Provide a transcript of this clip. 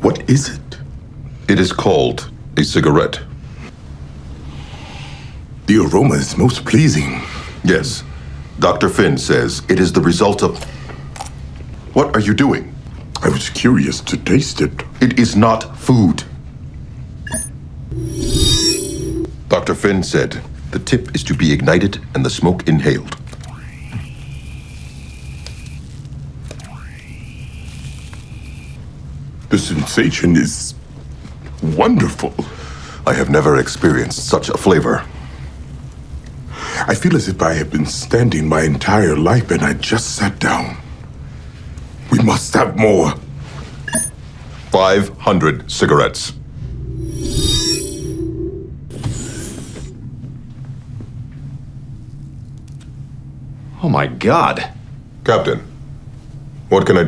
What is it? It is called a cigarette. The aroma is most pleasing. Yes. Dr. Finn says it is the result of. What are you doing? I was curious to taste it. It is not food. Dr. Finn said the tip is to be ignited and the smoke inhaled. The sensation is wonderful. I have never experienced such a flavor. I feel as if I have been standing my entire life and I just sat down. We must have more. 500 cigarettes. Oh my god. Captain, what can I do?